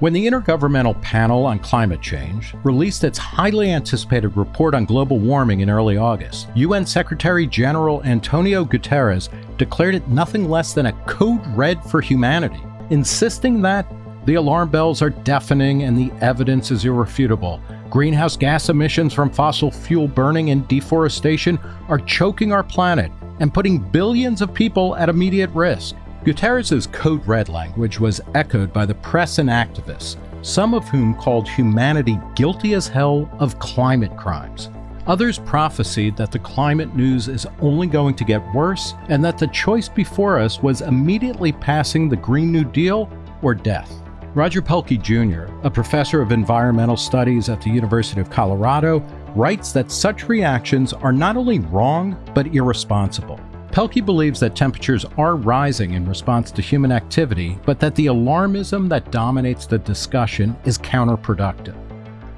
When the Intergovernmental Panel on Climate Change released its highly anticipated report on global warming in early August, UN Secretary General Antonio Guterres declared it nothing less than a code red for humanity, insisting that the alarm bells are deafening and the evidence is irrefutable. Greenhouse gas emissions from fossil fuel burning and deforestation are choking our planet and putting billions of people at immediate risk. Guterres' code red language was echoed by the press and activists, some of whom called humanity guilty as hell of climate crimes. Others prophesied that the climate news is only going to get worse and that the choice before us was immediately passing the Green New Deal or death. Roger Pielke Jr., a professor of environmental studies at the University of Colorado, writes that such reactions are not only wrong, but irresponsible. Pielke believes that temperatures are rising in response to human activity, but that the alarmism that dominates the discussion is counterproductive.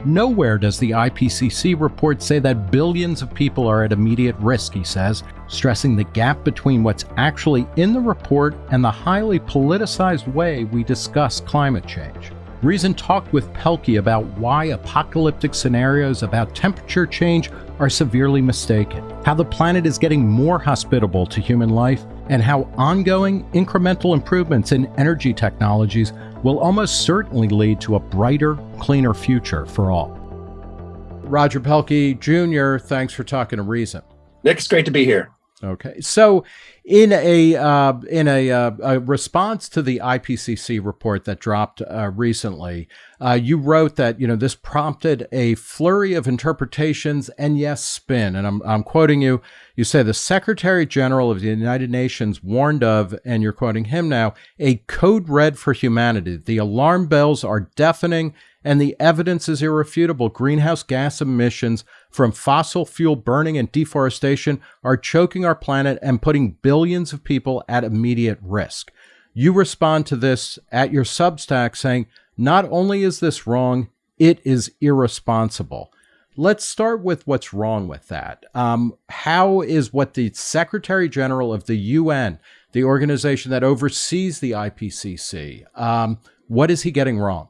Nowhere does the IPCC report say that billions of people are at immediate risk, he says, stressing the gap between what's actually in the report and the highly politicized way we discuss climate change. Reason talked with Pielke about why apocalyptic scenarios about temperature change are severely mistaken, how the planet is getting more hospitable to human life, and how ongoing incremental improvements in energy technologies will almost certainly lead to a brighter, cleaner future for all. Roger Pielke Jr., thanks for talking to Reason. Nick, it's great to be here. Okay, so in a uh, in a, uh, a, response to the IPCC report that dropped uh, recently, uh, you wrote that you know this prompted a flurry of interpretations and yes, spin. And I'm I'm quoting you. You say the Secretary General of the United Nations warned of, and you're quoting him now, a code red for humanity. The alarm bells are deafening and the evidence is irrefutable. Greenhouse gas emissions from fossil fuel burning and deforestation are choking our planet and putting billions of people at immediate risk. You respond to this at your Substack saying, not only is this wrong, it is irresponsible. Let's start with what's wrong with that. Um, how is what the Secretary General of the UN, the organization that oversees the IPCC, um, what is he getting wrong?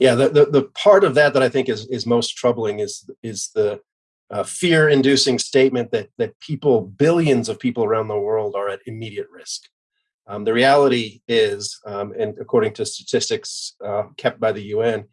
yeah, the, the, the part of that that I think is is most troubling is is the uh, fear-inducing statement that that people, billions of people around the world, are at immediate risk. Um, the reality is, um, and according to statistics uh, kept by the UN,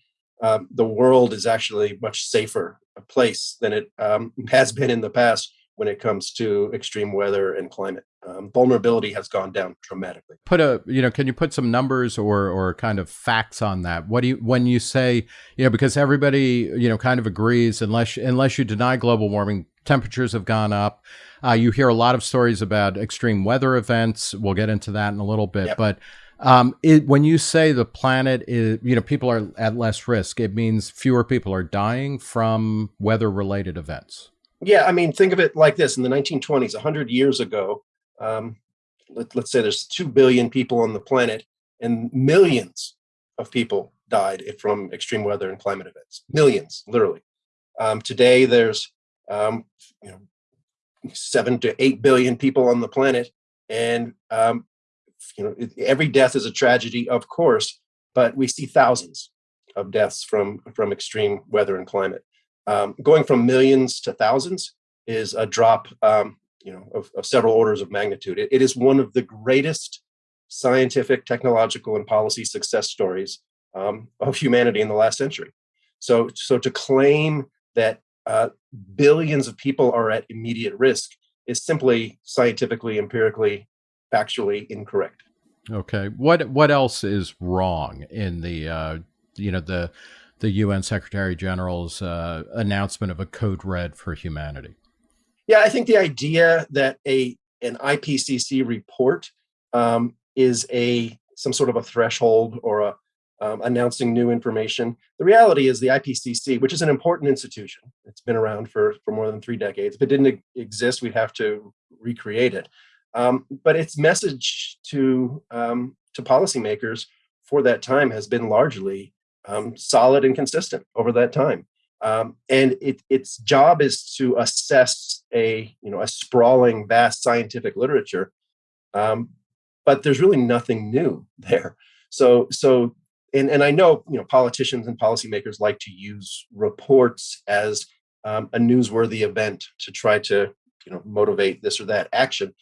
um, the world is actually much safer a place than it um, has been in the past when it comes to extreme weather and climate. Um, vulnerability has gone down dramatically. Put a, you know, can you put some numbers or or kind of facts on that? What do you when you say, you know, because everybody, you know, kind of agrees unless unless you deny global warming, temperatures have gone up. Uh, you hear a lot of stories about extreme weather events. We'll get into that in a little bit, yep. but. Um, it, when you say the planet is, you know, people are at less risk, it means fewer people are dying from weather related events. Yeah, I mean, think of it like this: in the 1920s, 100 years ago, um, let, us say there's 2 billion people on the planet, and millions of people died from extreme weather and climate events. Millions, literally. Um, today, there's um, you know seven to eight billion people on the planet, and um, you know every death is a tragedy, of course, but we see thousands of deaths from from extreme weather and climate. Um, going from millions to thousands is a drop, um, you know, of, of, several orders of magnitude. It, it is one of the greatest scientific, technological, and policy success stories um, of humanity in the last century. So, so to claim that uh, billions of people are at immediate risk is simply scientifically, empirically, factually incorrect. Okay. What what else is wrong in the uh, you know the the UN Secretary General's uh, announcement of a code red for humanity? Yeah, I think the idea that a an IPCC report um, is a some sort of a threshold or a um, announcing new information. The reality is the IPCC, which is an important institution, it's been around for for more than three decades. If it didn't exist, we'd have to recreate it. Um, but its message to um, to policymakers for that time has been largely um, solid and consistent over that time. Um, and it, its job is to assess a you know a sprawling, vast scientific literature, um, but there's really nothing new there. So so and, and I know you know politicians and policymakers like to use reports as um, a newsworthy event to try to you know motivate this or that action.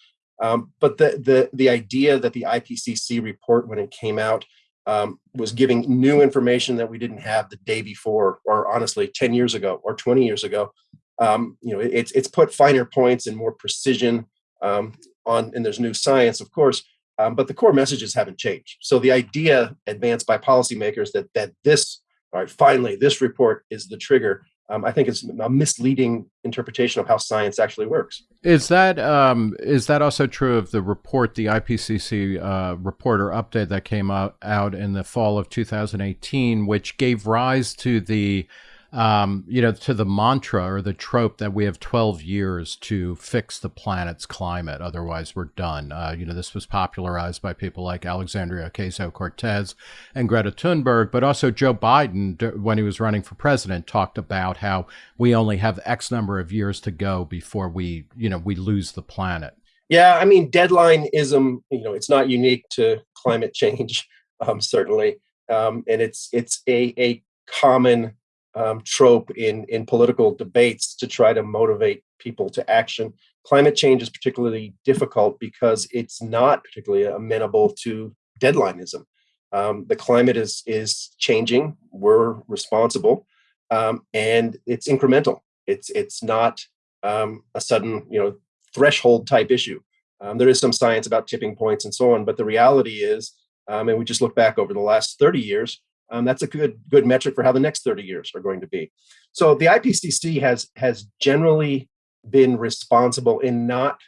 Um, but the the the idea that the IPCC report when it came out um, was giving new information that we didn't have the day before, or honestly, 10 years ago or 20 years ago. Um, you know, it's it's put finer points and more precision um, on, and there's new science, of course, um, but the core messages haven't changed. So the idea advanced by policymakers that that this, all right, finally, this report is the trigger um, I think it's a misleading interpretation of how science actually works. Is that um, is that also true of the report, the IPCC uh, report or update that came out, out in the fall of 2018, which gave rise to the um, you know, to the mantra or the trope that we have 12 years to fix the planet's climate, otherwise we're done. Uh, you know, this was popularized by people like Alexandria Ocasio Cortez and Greta Thunberg, but also Joe Biden, when he was running for president, talked about how we only have X number of years to go before we, you know, we lose the planet. Yeah, I mean, deadlineism, you know, it's not unique to climate change, um, certainly. Um, and it's it's a, a common um, trope in in political debates to try to motivate people to action. Climate change is particularly difficult because it's not particularly amenable to deadlineism. Um, the climate is is changing. We're responsible, um, and it's incremental. It's it's not um, a sudden you know threshold type issue. Um, there is some science about tipping points and so on, but the reality is, um, and we just look back over the last 30 years, um, that's a good good metric for how the next 30 years are going to be. So the IPCC has has generally been responsible in not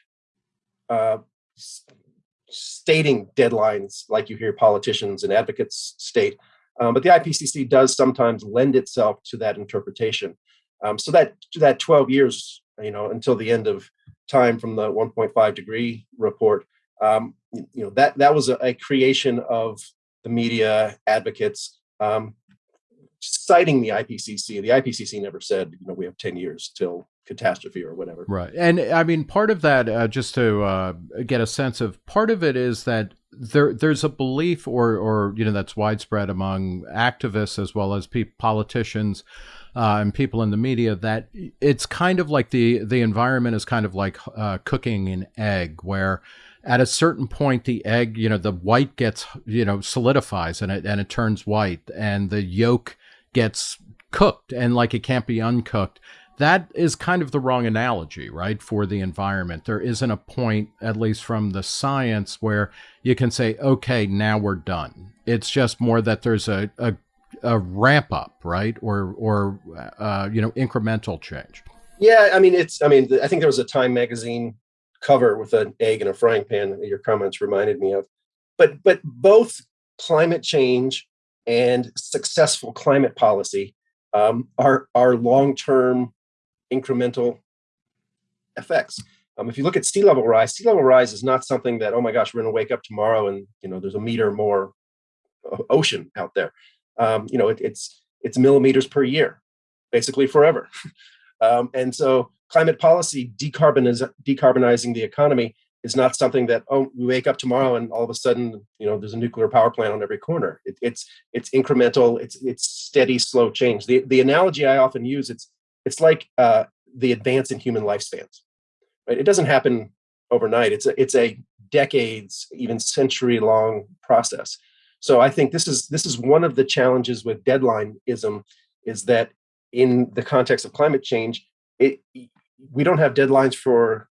uh, stating deadlines like you hear politicians and advocates state, um, but the IPCC does sometimes lend itself to that interpretation. Um, so that that 12 years, you know, until the end of time from the 1.5 degree report, um, you know, that that was a, a creation of the media advocates um, citing the IPCC. The IPCC never said, you know, we have 10 years till catastrophe or whatever. Right. And I mean, part of that, uh, just to uh, get a sense of, part of it is that there there's a belief or or you know that's widespread among activists as well as politicians uh, and people in the media that it's kind of like the the environment is kind of like uh, cooking an egg where at a certain point the egg you know the white gets you know solidifies and it and it turns white and the yolk gets cooked and like it can't be uncooked. That is kind of the wrong analogy right for the environment. There isn't a point at least from the science where you can say okay now we're done. It's just more that there's a, a, a ramp up right or or uh, you know incremental change. Yeah i mean it's i mean i think there was a time magazine cover with an egg and a frying pan your comments reminded me of. But but both climate change and successful climate policy um, are are long term incremental effects. Um, if you look at sea level rise, sea level rise is not something that oh my gosh we're going to wake up tomorrow and you know there's a meter more ocean out there. Um, you know it, it's it's millimeters per year, basically forever. Um, and so climate policy decarboniz- decarbonizing the economy is not something that oh we wake up tomorrow and all of a sudden you know there's a nuclear power plant on every corner. It, it's it's incremental it's it's steady slow change. The the analogy i often use it's it's like uh, the advance in human lifespans right? It doesn't happen overnight. It's a it's a decades even century long process. So i think this is this is one of the challenges with deadlineism is that in the context of climate change it we don't have deadlines for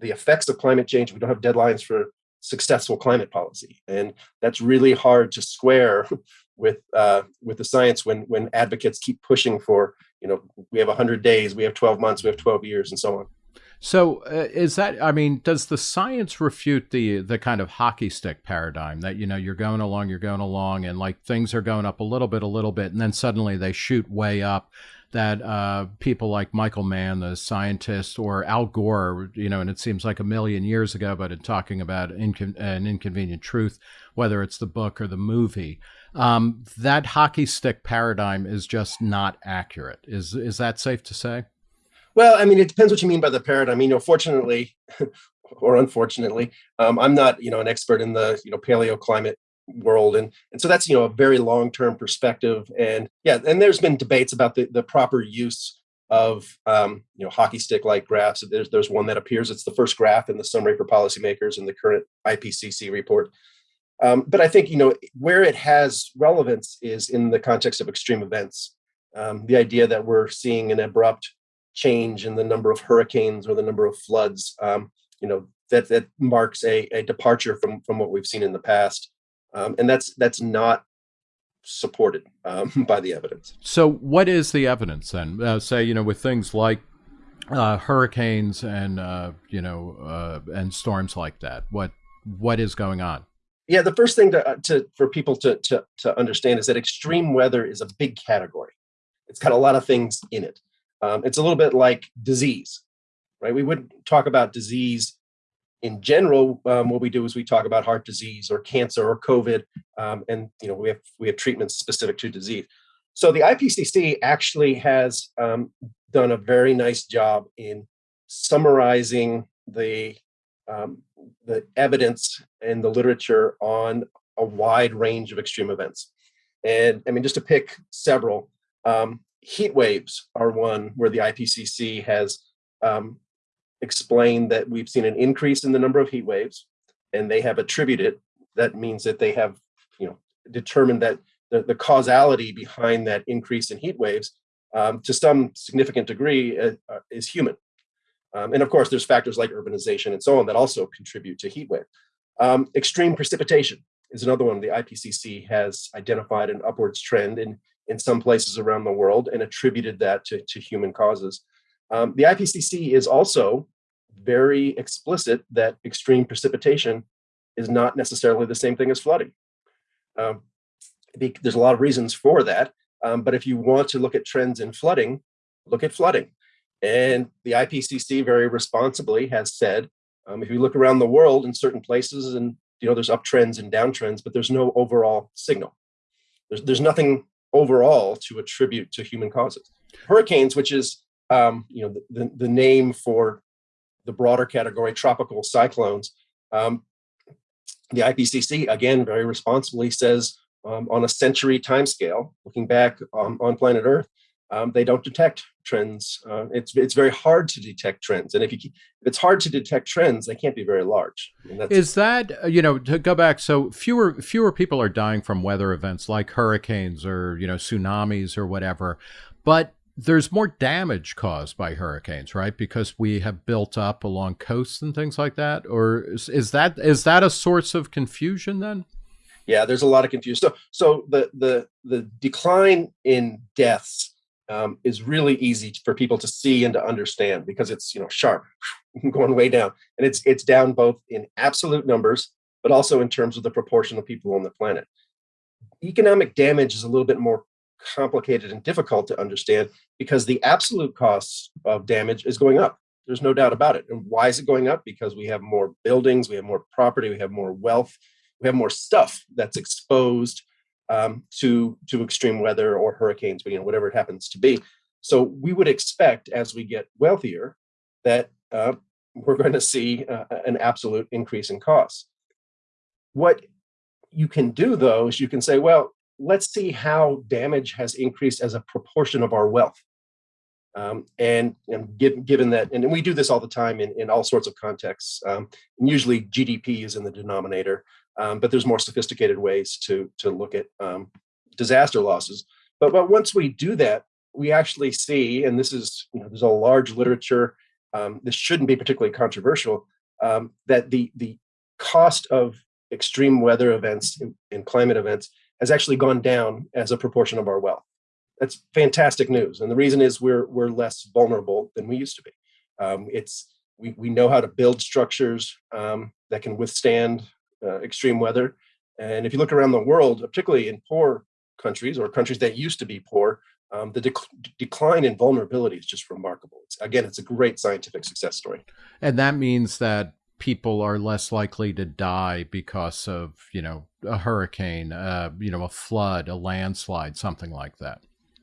the effects of climate change. We don't have deadlines for successful climate policy, and that's really hard to square with uh, with the science when when advocates keep pushing for you know we have 100 days, we have 12 months, we have 12 years, and so on. So uh, is that I mean does the science refute the the kind of hockey stick paradigm that you know you're going along you're going along and like things are going up a little bit a little bit and then suddenly they shoot way up that uh, people like Michael Mann, the scientist, or Al Gore, you know, and it seems like a million years ago, but in talking about incon- an inconvenient truth, whether it's the book or the movie, um, that hockey stick paradigm is just not accurate. Is is that safe to say? Well, I mean, it depends what you mean by the paradigm. You know, fortunately, or unfortunately, um, I'm not, you know, an expert in the, you know, paleoclimate world and and so that's you know a very long term perspective and yeah and there's been debates about the the proper use of um, you know hockey stick like graphs. There's there's one that appears it's the first graph in the summary for policymakers in the current ipcc report. Um, but i think you know where it has relevance is in the context of extreme events. Um, the idea that we're seeing an abrupt change in the number of hurricanes or the number of floods um, you know that that marks a, a departure from from what we've seen in the past um, and that's that's not supported um, by the evidence. So, what is the evidence then? Uh, say, you know, with things like uh, hurricanes and uh, you know uh, and storms like that, what what is going on? Yeah, the first thing to, uh, to for people to, to to understand is that extreme weather is a big category. It's got a lot of things in it. Um, it's a little bit like disease, right? We wouldn't talk about disease in general, um, what we do is we talk about heart disease or cancer or COVID, um, and you know we have we have treatments specific to disease. So the IPCC actually has um, done a very nice job in summarizing the um, the evidence and the literature on a wide range of extreme events. And I mean, just to pick several, um, heat waves are one where the IPCC has um, explained that we've seen an increase in the number of heat waves, and they have attributed. That means that they have, you know, determined that the, the causality behind that increase in heat waves, um, to some significant degree, uh, uh, is human. Um, and of course, there's factors like urbanization and so on that also contribute to heat wave. Um, extreme precipitation is another one. The IPCC has identified an upwards trend in in some places around the world and attributed that to, to human causes. Um, the IPCC is also very explicit that extreme precipitation is not necessarily the same thing as flooding. Um, there's a lot of reasons for that, um, but if you want to look at trends in flooding, look at flooding. And the IPCC very responsibly has said, um, if you look around the world in certain places and you know there's uptrends and downtrends, but there's no overall signal. There's, there's nothing overall to attribute to human causes. Hurricanes, which is um, you know the, the name for the broader category, tropical cyclones. Um, the IPCC, again, very responsibly says um, on a century timescale, looking back um, on planet Earth, um, they don't detect trends. Uh, it's it's very hard to detect trends, and if you if it's hard to detect trends, they can't be very large. Is that uh, you know to go back? So fewer fewer people are dying from weather events like hurricanes or you know tsunamis or whatever, but there's more damage caused by hurricanes, right? Because we have built up along coasts and things like that. Or is, is that is that a source of confusion then? Yeah, there's a lot of confusion. So, so the the the decline in deaths um, is really easy for people to see and to understand because it's you know sharp, going way down, and it's it's down both in absolute numbers, but also in terms of the proportion of people on the planet. Economic damage is a little bit more complicated and difficult to understand because the absolute costs of damage is going up. There's no doubt about it. And why is it going up? Because we have more buildings, we have more property, we have more wealth, we have more stuff that's exposed um, to to extreme weather or hurricanes, you know, whatever it happens to be. So we would expect as we get wealthier that uh, we're going to see uh, an absolute increase in costs. What you can do though is you can say, well, let's see how damage has increased as a proportion of our wealth. Um, and, and give, given that, and we do this all the time in, in all sorts of contexts, um, and usually GDP is in the denominator, um, but there's more sophisticated ways to, to look at um, disaster losses. But, but once we do that, we actually see, and this is, you know, there's a large literature, um, this shouldn't be particularly controversial, um, that the, the cost of extreme weather events and climate events has actually gone down as a proportion of our wealth. That's fantastic news, and the reason is we're we're less vulnerable than we used to be. Um, it's we we know how to build structures um, that can withstand uh, extreme weather, and if you look around the world, particularly in poor countries or countries that used to be poor, um, the dec- decline in vulnerability is just remarkable. It's, again, it's a great scientific success story. And that means that people are less likely to die because of you know a hurricane uh, you know a flood a landslide something like that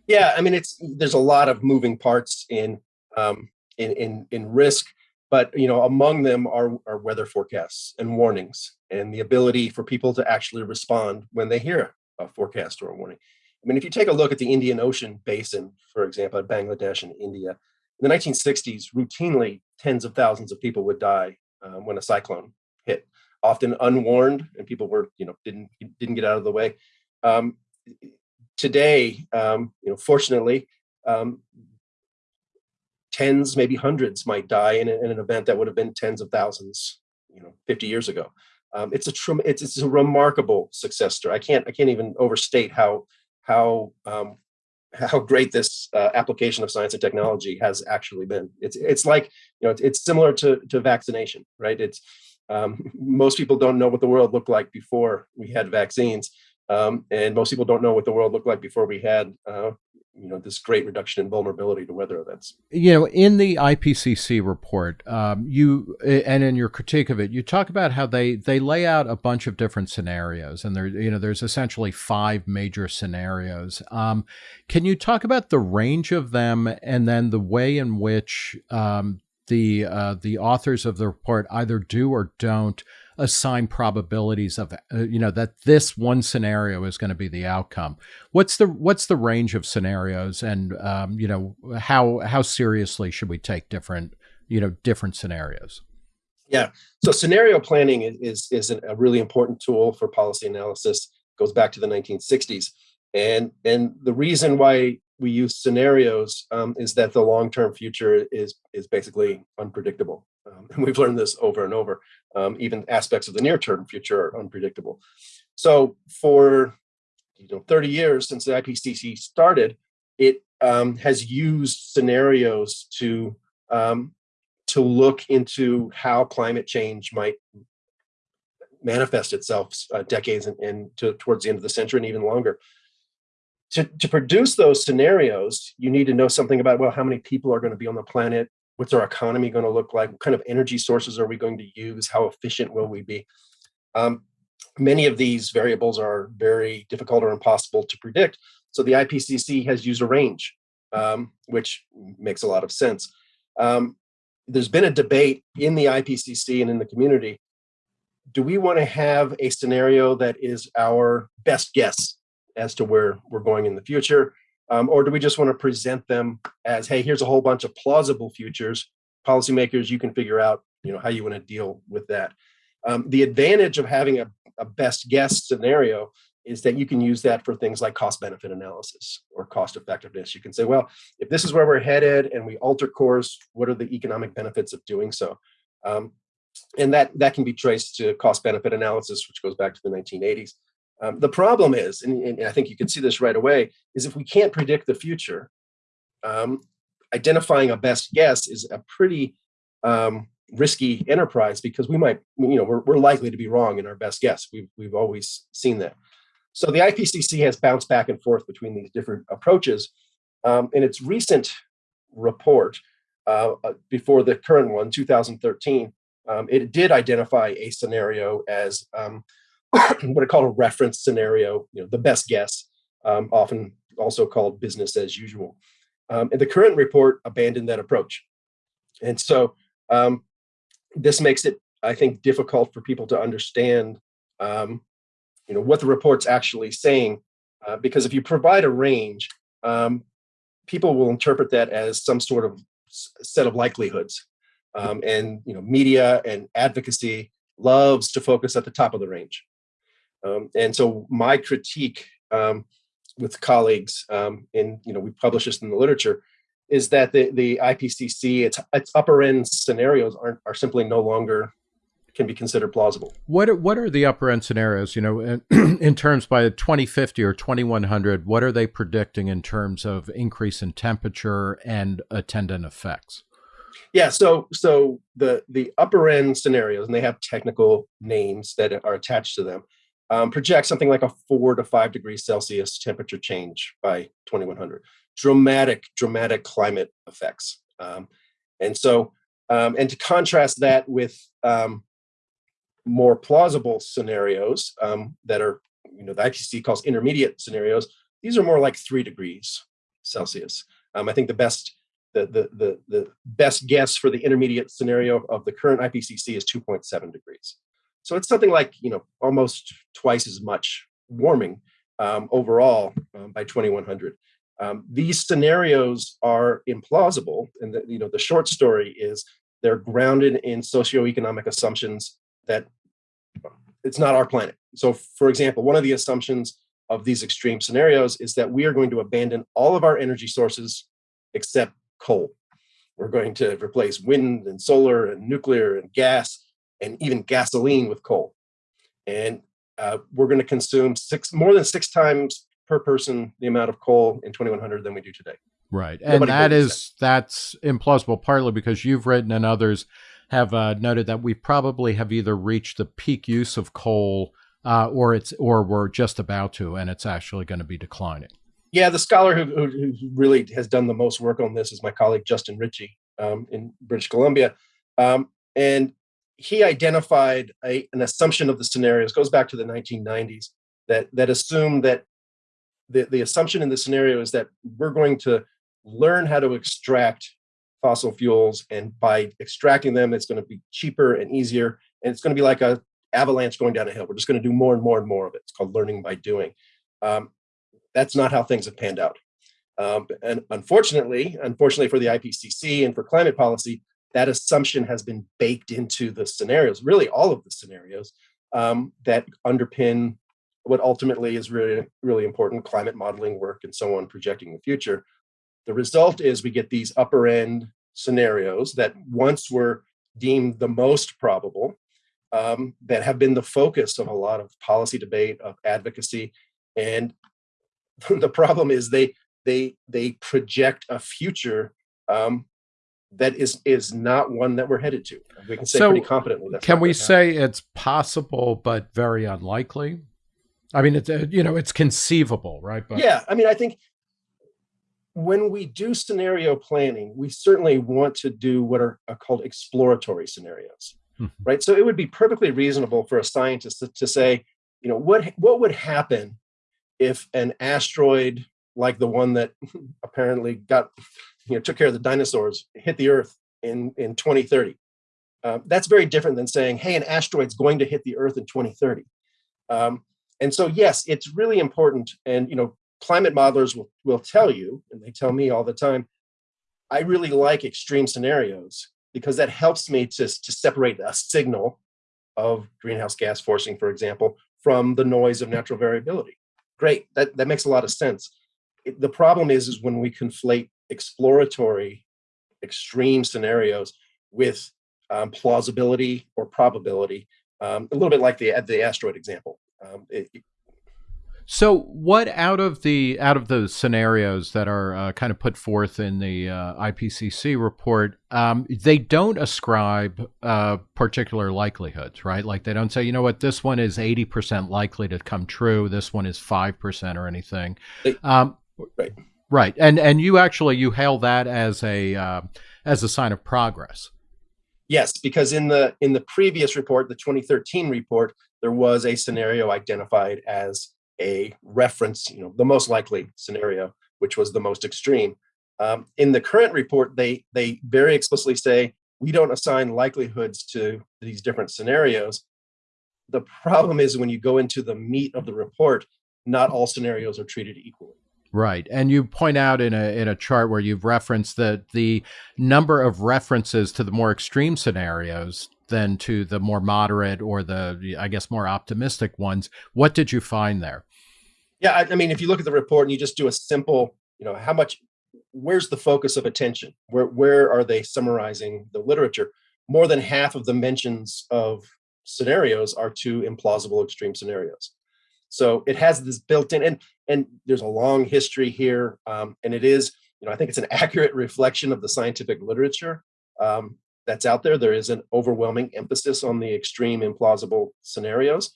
yeah i mean it's there's a lot of moving parts in um, in, in in risk but you know, among them are, are weather forecasts and warnings and the ability for people to actually respond when they hear a forecast or a warning. I mean, if you take a look at the Indian Ocean basin, for example, Bangladesh and India, in the 1960s, routinely tens of thousands of people would die um, when a cyclone hit, often unwarned, and people were, you know, didn't didn't get out of the way. Um, today, um, you know, fortunately, um, tens, maybe hundreds might die in, in, an event that would have been tens of thousands, you know, 50 years ago. Um, it's a it's, it's a remarkable success story. I can't I can't even overstate how how um, how great this uh, application of science and technology has actually been. It's it's like you know it's, it's similar to to vaccination, right? It's um, most people don't know what the world looked like before we had vaccines, um, and most people don't know what the world looked like before we had uh, you know this great reduction in vulnerability to weather events. You know in the ipcc report um, you and in your critique of it you talk about how they they lay out a bunch of different scenarios and there you know there's essentially five major scenarios. Um, can you talk about the range of them and then the way in which um, the uh, the authors of the report either do or don't assign probabilities of uh, you know that this one scenario is going to be the outcome. What's the what's the range of scenarios and um, you know how how seriously should we take different you know different scenarios? Yeah. So scenario planning is is a really important tool for policy analysis. It goes back to the 1960s and and the reason why we use scenarios um, is that the long-term future is is basically unpredictable. Um, and we've learned this over and over. Um, even aspects of the near-term future are unpredictable. So for you know 30 years since the IPCC started, it um, has used scenarios to um, to look into how climate change might manifest itself uh, decades and, and to, towards the end of the century and even longer to, to produce those scenarios, you need to know something about, well, how many people are going to be on the planet? What's our economy going to look like? What kind of energy sources are we going to use? How efficient will we be? Um, many of these variables are very difficult or impossible to predict. So the IPCC has used a range, um, which makes a lot of sense. Um, there's been a debate in the IPCC and in the community. Do we want to have a scenario that is our best guess as to where we're going in the future? Um, or do we just want to present them as, hey, here's a whole bunch of plausible futures. Policymakers, you can figure out you know, how you want to deal with that. Um, the advantage of having a, a best guess scenario is that you can use that for things like cost benefit analysis or cost effectiveness. You can say, well, if this is where we're headed and we alter course, what are the economic benefits of doing so? Um, and that, that can be traced to cost benefit analysis, which goes back to the 1980s. Um, the problem is, and, and, I think you can see this right away, is if we can't predict the future, um, identifying a best guess is a pretty um, risky enterprise because we might, you know, we're, we're likely to be wrong in our best guess. We've, we've always seen that. So the IPCC has bounced back and forth between these different approaches. Um, in its recent report, uh, uh before the current one, 2013, um, it did identify a scenario as um, what I call a reference scenario, you know, the best guess, um, often also called business as usual. Um, and the current report abandoned that approach. And so um, this makes it, I think, difficult for people to understand, um, you know, what the report's actually saying, uh, because if you provide a range, um, people will interpret that as some sort of set of likelihoods. Um, and, you know, media and advocacy loves to focus at the top of the range. Um, and so my critique um, with colleagues, um, in you know, we publish this in the literature, is that the the IPCC its its upper end scenarios aren't are simply no longer can be considered plausible. What are, what are the upper end scenarios? You know, in, in terms by 2050 or 2100, what are they predicting in terms of increase in temperature and attendant effects? Yeah, so so the the upper end scenarios, and they have technical names that are attached to them um, project something like a four to five degrees Celsius temperature change by 2100. Dramatic, dramatic climate effects. Um, and so, um, and to contrast that with um, more plausible scenarios um, that are, you know, the IPCC calls intermediate scenarios, these are more like three degrees Celsius. Um, I think the best the, the, the, the best guess for the intermediate scenario of the current IPCC is 2.7 degrees. So it's something like, you know, almost twice as much warming um, overall um, by 2100. Um, these scenarios are implausible. And the, you know, the short story is they're grounded in socioeconomic assumptions that it's not our planet. So for example, one of the assumptions of these extreme scenarios is that we are going to abandon all of our energy sources except coal. We're going to replace wind and solar and nuclear and gas and even gasoline with coal. And uh, we're going to consume six more than six times per person the amount of coal in 2100 than we do today. Right. And that is, that. that's implausible, partly because you've written and others have uh, noted that we probably have either reached the peak use of coal uh, or it's or we're just about to, and it's actually going to be declining. Yeah, the scholar who, who, really has done the most work on this is my colleague Justin Ritchie um, in British Columbia, um, and he identified a, an assumption of the scenarios goes back to the 1990s that that assumed that the, the assumption in the scenario is that we're going to learn how to extract fossil fuels and by extracting them it's going to be cheaper and easier and it's going to be like a avalanche going down a hill. We're just going to do more and more and more of it. It's called learning by doing. Um, that's not how things have panned out. Um, and unfortunately unfortunately for the ipcc and for climate policy that assumption has been baked into the scenarios really all of the scenarios um, that underpin what ultimately is really really important climate modeling work and so on projecting the future the result is we get these upper end scenarios that once were deemed the most probable, um, that have been the focus of a lot of policy debate, of advocacy. And the problem is they they they project a future um, that is is not one that we're headed to. We can say so pretty confidently. can we say it's possible but very unlikely? I mean, it's uh, you know it's conceivable, right? But yeah, I mean, I think when we do scenario planning, we certainly want to do what are, are called exploratory scenarios, mm-hmm. right? So it would be perfectly reasonable for a scientist to, to, say, you know, what what would happen if an asteroid like the one that apparently got, you know, took care of the dinosaurs hit the Earth in in 2030? Uh, that's very different than saying, hey, an asteroid's going to hit the Earth in 2030. Um, and so, yes, it's really important. And you know, climate modelers will, will tell you, and they tell me all the time, I really like extreme scenarios because that helps me to, to separate a signal of greenhouse gas forcing, for example, from the noise of natural variability. Great, that, that makes a lot of sense. It, the problem is, is when we conflate exploratory extreme scenarios with um, plausibility or probability, um, a little bit like the, the asteroid example. Um, it, so, what out of the out of those scenarios that are uh, kind of put forth in the uh, IPCC report, um, they don't ascribe uh, particular likelihoods, right? Like they don't say, you know what, this one is eighty percent likely to come true, this one is five percent or anything. Um, right, right, and and you actually you hail that as a uh, as a sign of progress. Yes, because in the in the previous report, the 2013 report, there was a scenario identified as a reference, you know, the most likely scenario, which was the most extreme. Um, in the current report, they they very explicitly say we don't assign likelihoods to these different scenarios. The problem is when you go into the meat of the report, not all scenarios are treated equally. Right. And you point out in a in a chart where you've referenced that the number of references to the more extreme scenarios than to the more moderate or the I guess more optimistic ones. What did you find there? Yeah, I, I mean, if you look at the report and you just do a simple, you know, how much, where's the focus of attention? Where where are they summarizing the literature? More than half of the mentions of scenarios are to implausible extreme scenarios. So it has this built in, and and there's a long history here, um, and it is, you know, I think it's an accurate reflection of the scientific literature um, that's out there. There is an overwhelming emphasis on the extreme implausible scenarios.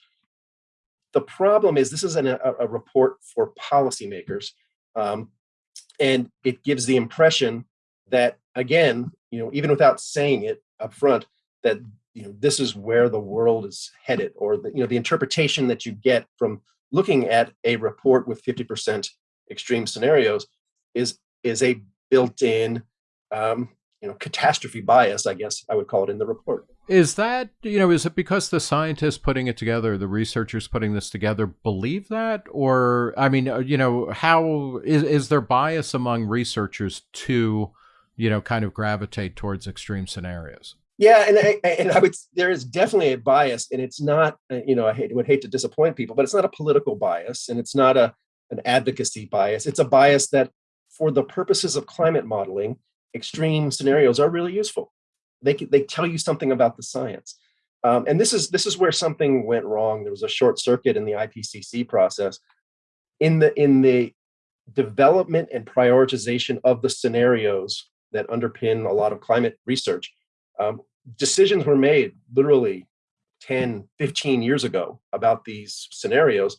The problem is this is an, a, a, report for policymakers, um, and it gives the impression that, again, you know, even without saying it up front, that you know this is where the world is headed, or the, you know the interpretation that you get from looking at a report with 50% extreme scenarios is is a built-in um, you know, catastrophe bias, I guess I would call it in the report. Is that, you know, is it because the scientists putting it together, the researchers putting this together believe that? Or, I mean, uh, you know, how is, is there bias among researchers to, you know, kind of gravitate towards extreme scenarios? Yeah, and I, and I would there is definitely a bias, and it's not uh, you know I hate, would hate to disappoint people, but it's not a political bias, and it's not a an advocacy bias. It's a bias that, for the purposes of climate modeling, extreme scenarios are really useful. They they tell you something about the science, um, and this is this is where something went wrong. There was a short circuit in the IPCC process, in the in the development and prioritization of the scenarios that underpin a lot of climate research um, decisions were made literally 10, 15 years ago about these scenarios,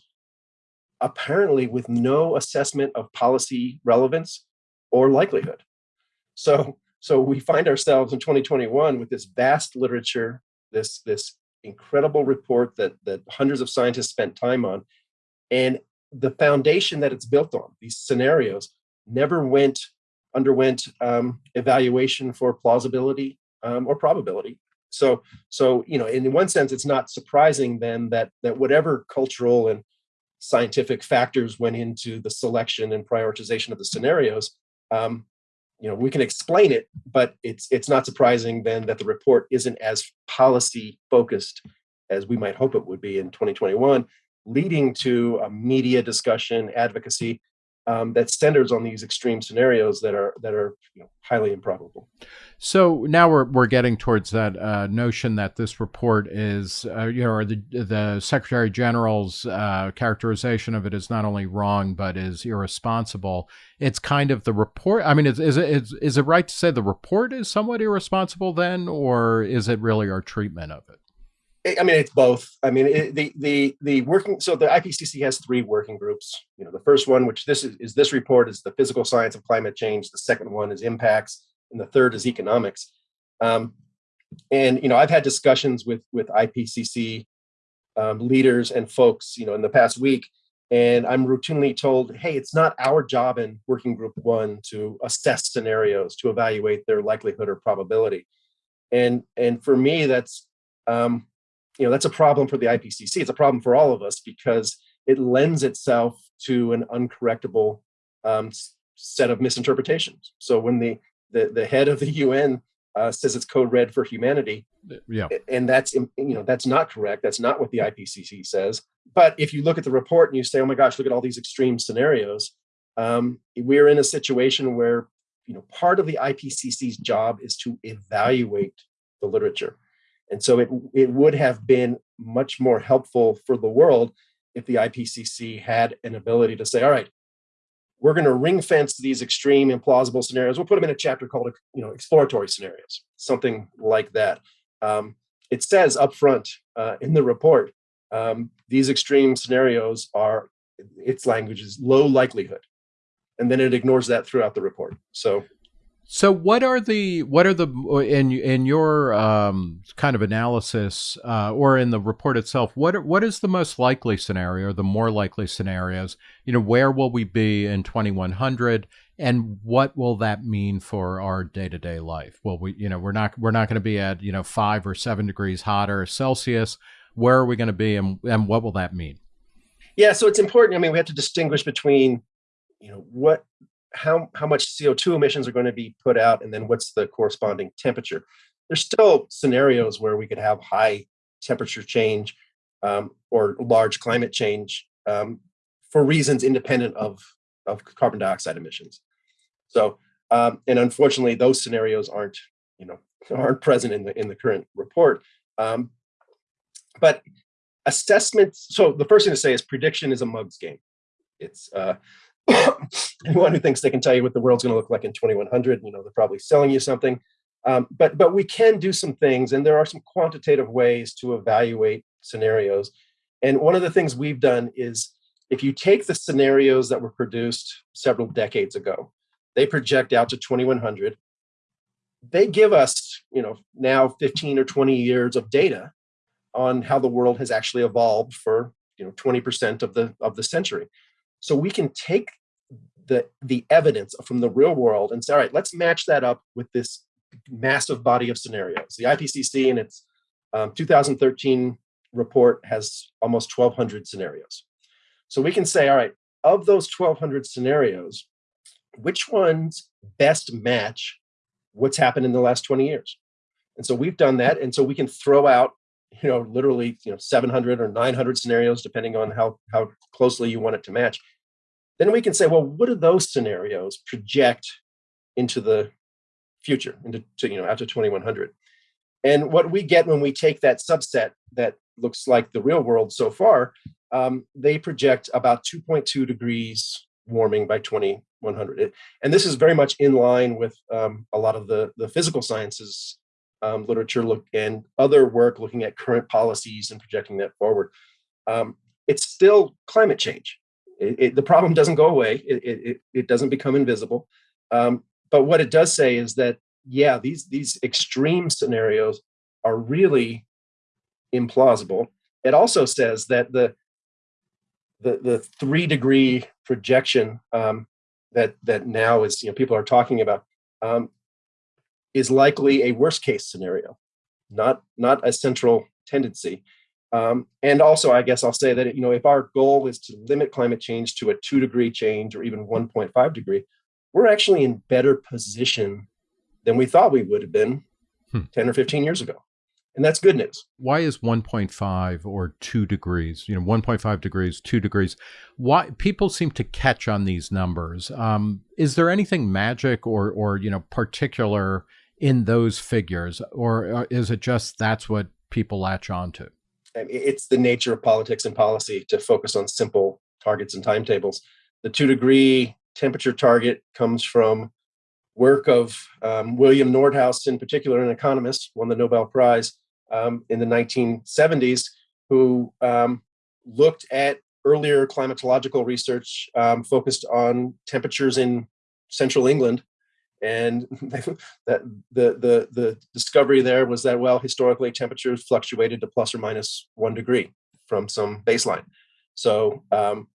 apparently with no assessment of policy relevance or likelihood. So, so we find ourselves in 2021 with this vast literature, this, this incredible report that, that hundreds of scientists spent time on, and the foundation that it's built on, these scenarios, never went underwent um, evaluation for plausibility um, or probability. So, so you know, in one sense, it's not surprising then that that whatever cultural and scientific factors went into the selection and prioritization of the scenarios, um, you know, we can explain it, but it's it's not surprising then that the report isn't as policy focused as we might hope it would be in 2021, leading to a media discussion, advocacy, um, that centers on these extreme scenarios that are that are you know, highly improbable. So now we're we're getting towards that uh, notion that this report is, uh, you know, the the Secretary General's uh, characterization of it is not only wrong but is irresponsible. It's kind of the report. I mean, is is it is, is it right to say the report is somewhat irresponsible then, or is it really our treatment of it? I mean, it's both. I mean, it, the the the working. So the IPCC has three working groups. You know, the first one, which this is, is this report, is the physical science of climate change. The second one is impacts, and the third is economics. Um, and you know, I've had discussions with with IPCC um, leaders and folks, you know, in the past week, and I'm routinely told, "Hey, it's not our job in Working Group One to assess scenarios, to evaluate their likelihood or probability." And and for me, that's um, you know, that's a problem for the IPCC. It's a problem for all of us because it lends itself to an uncorrectable um, set of misinterpretations. So when the, the, the head of the UN uh, says it's code red for humanity, yeah, and that's you know that's not correct. That's not what the IPCC says. But if you look at the report and you say, "Oh my gosh, look at all these extreme scenarios," um, we're in a situation where you know part of the IPCC's job is to evaluate the literature. And so it, it would have been much more helpful for the world if the IPCC had an ability to say, all right, we're going to ring fence these extreme implausible scenarios. We'll put them in a chapter called, you know, exploratory scenarios, something like that. Um, it says upfront uh, in the report, um, these extreme scenarios are, its language is low likelihood. And then it ignores that throughout the report. So so what are the what are the in in your um, kind of analysis uh, or in the report itself? What what is the most likely scenario, the more likely scenarios? You know, where will we be in 2100, and what will that mean for our day to day life? Well, we you know we're not we're not going to be at you know five or seven degrees hotter Celsius. Where are we going to be, and and what will that mean? Yeah, so it's important. I mean, we have to distinguish between you know what how, how much CO2 emissions are going to be put out, and then what's the corresponding temperature. There's still scenarios where we could have high temperature change um, or large climate change um, for reasons independent of, of carbon dioxide emissions. So, um, and unfortunately, those scenarios aren't, you know, aren't present in the in the current report. Um, but assessment. So the first thing to say is prediction is a mug's game. It's uh, anyone who thinks they can tell you what the world's going to look like in 2100, you know, they're probably selling you something. Um, but but we can do some things, and there are some quantitative ways to evaluate scenarios. And one of the things we've done is if you take the scenarios that were produced several decades ago, they project out to 2100. They give us, you know, now 15 or 20 years of data on how the world has actually evolved for, you know, 20% of the of the century. So we can take the the evidence from the real world and say, all right, let's match that up with this massive body of scenarios. The IPCC in its um, 2013 report has almost 1,200 scenarios. So we can say, all right, of those 1,200 scenarios, which ones best match what's happened in the last 20 years? And so we've done that. And so we can throw out, you know, literally, you know, 700 or 900 scenarios, depending on how, how closely you want it to match. Then we can say, well, what do those scenarios project into the future, into, to, you know, after 2100? And what we get when we take that subset that looks like the real world so far, um, they project about 2.2 degrees warming by 2100. It, and this is very much in line with um, a lot of the, the physical sciences um, literature look and other work looking at current policies and projecting that forward. Um, it's still climate change. It, it, the problem doesn't go away. It, it doesn't become invisible. Um, but what it does say is that, yeah, these, these extreme scenarios are really implausible. It also says that the, the, the three degree projection um, that, that now is, you know, people are talking about um, is likely a worst case scenario, not, not a central tendency. Um, and also, I guess I'll say that, you know, if our goal is to limit climate change to a two degree change or even 1.5 degree, we're actually in better position than we thought we would have been hmm. 10 or 15 years ago. And that's good news. Why is 1.5 or 2 degrees, you know, 1.5 degrees, 2 degrees? Why people seem to catch on these numbers. Um, is there anything magic or or you know, particular in those figures, or uh, is it just that's what people latch on to? It's the nature of politics and policy to focus on simple targets and timetables. The two degree temperature target comes from work of um, William Nordhaus, in particular, an economist, won the Nobel Prize um, in the 1970s, who um, looked at earlier climatological research um, focused on temperatures in central England and that the, the, the discovery there was that, well, historically temperatures fluctuated to plus or minus one degree from some baseline. So um,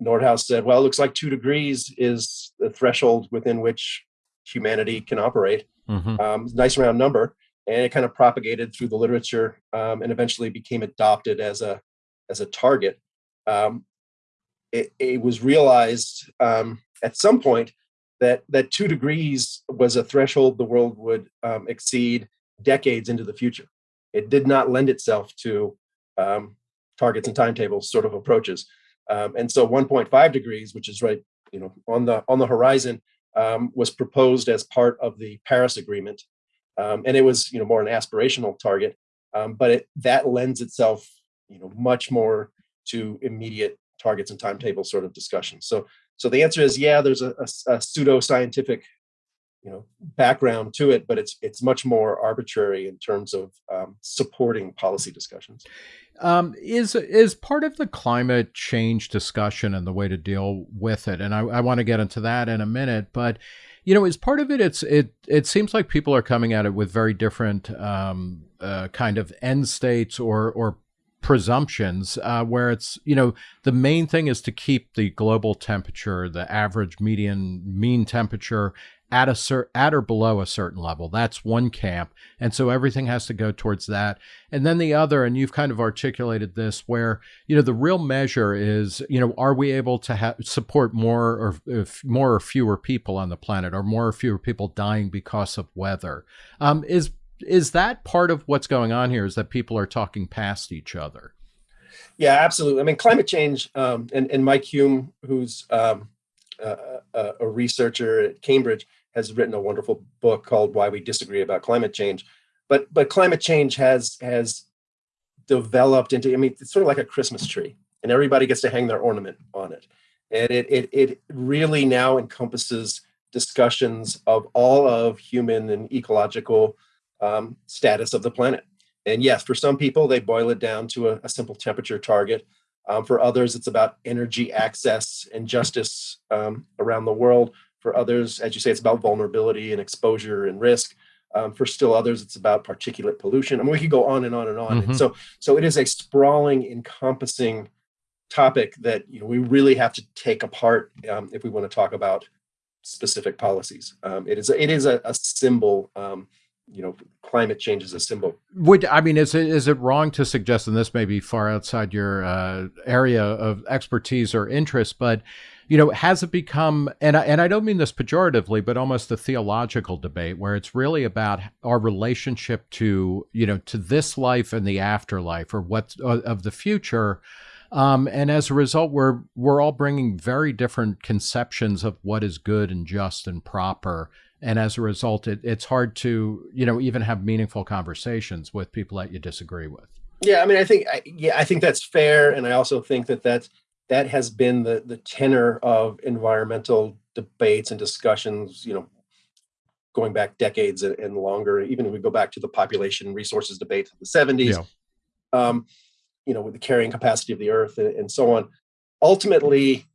Nordhaus said, well, it looks like two degrees is the threshold within which humanity can operate. Mm -hmm. um, nice round number. And it kind of propagated through the literature um, and eventually became adopted as a, as a target. Um, it, it, was realized um, at some point that that two degrees was a threshold the world would um, exceed decades into the future. It did not lend itself to um, targets and timetables sort of approaches. Um, and so 1.5 degrees, which is right, you know, on the on the horizon, um, was proposed as part of the Paris Agreement, um, and it was, you know, more an aspirational target, um, but it, that lends itself, you know, much more to immediate targets and timetables sort of discussion. So so the answer is, yeah, there's a, a, a pseudo-scientific you know background to it but it's it's much more arbitrary in terms of um, supporting policy discussions. Um, is is part of the climate change discussion and the way to deal with it and i, I want to get into that in a minute but you know as part of it it's it it seems like people are coming at it with very different um, uh, kind of end states or or presumptions uh, where it's you know the main thing is to keep the global temperature the average median mean temperature at a cer- at or below a certain level. That's one camp and so everything has to go towards that. And then the other and you've kind of articulated this where you know the real measure is you know are we able to ha- support more or more or fewer people on the planet or more or fewer people dying because of weather? Um, is is that part of what's going on here is that people are talking past each other? Yeah absolutely. I mean climate change um, and, and mike Hulme, who's um, a, a, researcher at cambridge has written a wonderful book called why we disagree about climate change. But but climate change has has developed into i mean it's sort of like a christmas tree and everybody gets to hang their ornament on it. And it it, it really now encompasses discussions of all of human and ecological um, status of the planet. And yes, for some people, they boil it down to a, a simple temperature target. Um, for others, it's about energy access and justice um, around the world. For others, as you say, it's about vulnerability and exposure and risk. Um, for still others, it's about particulate pollution. I mean, we could go on and on and on. Mm -hmm. And mm-hmm. so, so it is a sprawling, encompassing topic that you know we really have to take apart um, if we want to talk about specific policies. Um, it is it is a, a symbol. You know, climate change is a symbol. Would I mean is it is it wrong to suggest, and this may be far outside your uh, area of expertise or interest, but you know, has it become, and I, and I don't mean this pejoratively, but almost a theological debate where it's really about our relationship to, you know, to this life and the afterlife or what uh, of the future. Um, and as a result, we're we're all bringing very different conceptions of what is good and just and proper. And as a result, it, it's hard to, you know, even have meaningful conversations with people that you disagree with. Yeah, I mean, I think, yeah, I think that's fair, and I also think that that's that has been the the tenor of environmental debates and discussions you know going back decades and, and longer even if we go back to the population resources debate of the 70s yeah. um, you know with the carrying capacity of the earth and, and so on ultimately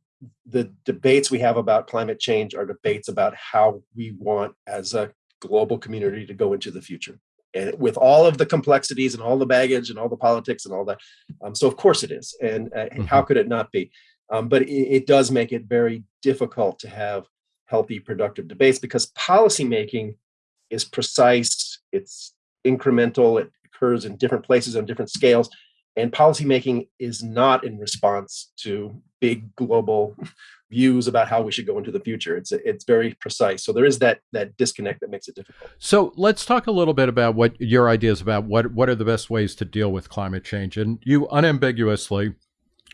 the debates we have about climate change are debates about how we want as a global community to go into the future and with all of the complexities and all the baggage and all the politics and all that. Um, so of course it is, and uh, mm-hmm. how could it not be? Um, but it, it, does make it very difficult to have healthy, productive debates because policymaking is precise, it's incremental, it occurs in different places on different scales, and policymaking is not in response to big global views about how we should go into the future. It's it's very precise. So there is that that disconnect that makes it difficult. So let's talk a little bit about what your ideas about what what are the best ways to deal with climate change. And you unambiguously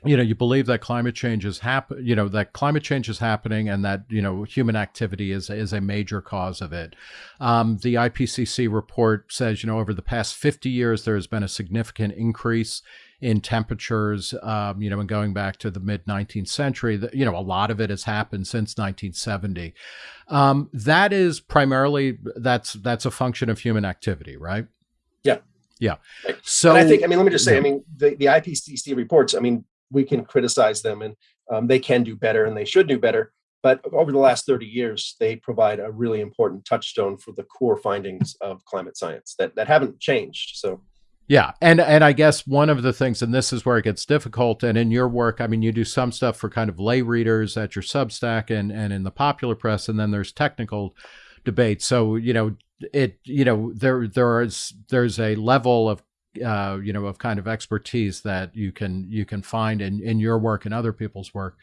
you know you believe that climate change is happen you know that climate change is happening and that you know human activity is is a major cause of it um, the ipcc report says you know over the past 50 years there has been a significant increase in temperatures um, you know and going back to the mid 19th century that you know a lot of it has happened since 1970 um, that is primarily that's that's a function of human activity right yeah yeah. So and I think, I mean, let me just say, yeah. I mean, the, the IPCC reports, I mean, we can criticize them and um, they can do better and they should do better. But over the last 30 years, they provide a really important touchstone for the core findings of climate science that, that haven't changed. So yeah, and and I guess one of the things, and this is where it gets difficult, and in your work, I mean, you do some stuff for kind of lay readers at your Substack and and in the popular press, and then there's technical debate. So you know, it you know there there is there's a level of uh, you know, of kind of expertise that you can you can find in in your work and other people's work.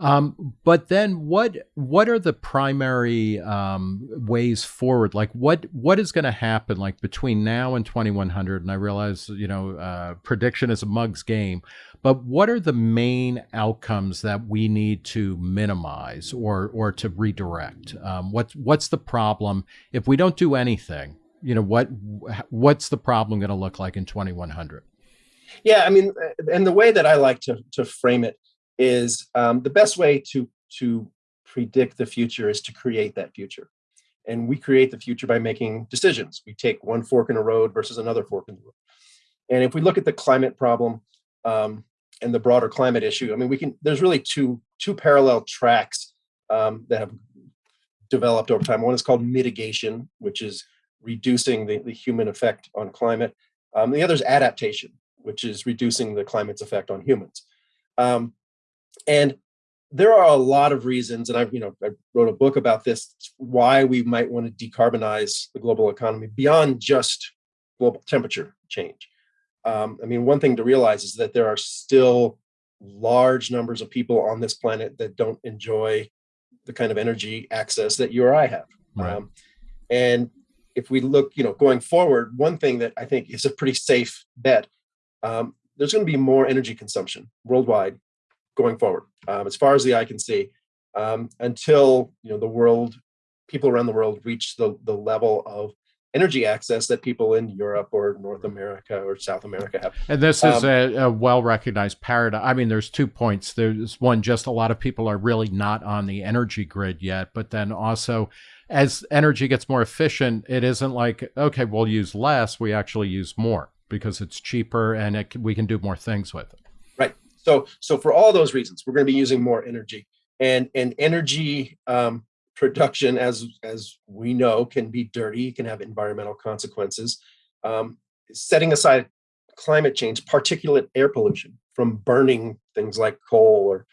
Um, but then, what what are the primary um, ways forward? Like, what what is going to happen like between now and 2100? And I realize, you know, uh, prediction is a mug's game, but what are the main outcomes that we need to minimize or or to redirect? Um, what's what's the problem if we don't do anything? you know what what's the problem going to look like in 2100 yeah i mean uh, and the way that i like to to frame it is um, the best way to to predict the future is to create that future and we create the future by making decisions we take one fork in a road versus another fork in the road and if we look at the climate problem um, and the broader climate issue i mean we can there's really two two parallel tracks um, that have developed over time one is called mitigation which is reducing the, the human effect on climate. Um, the other is adaptation, which is reducing the climate's effect on humans. Um, and there are a lot of reasons, and I've you know I wrote a book about this, why we might want to decarbonize the global economy beyond just global temperature change. Um, I mean, one thing to realize is that there are still large numbers of people on this planet that don't enjoy the kind of energy access that you or I have. Right. Um, and if we look, you know, going forward, one thing that I think is a pretty safe bet, um, there's going to be more energy consumption worldwide going forward, um, as far as the eye can see, um, until you know the world, people around the world reach the the level of energy access that people in Europe or North America or South America have. And this is um, a, a well recognized paradigm. I mean, there's two points. There's one, just a lot of people are really not on the energy grid yet, but then also as energy gets more efficient, it isn't like, okay, we'll use less, we actually use more because it's cheaper and it, we can do more things with it. So, so for all those reasons, we're going to be using more energy and, and energy um, production, as, as we know, can be dirty, can have environmental consequences. Um, setting aside climate change, particulate air pollution from burning things like coal or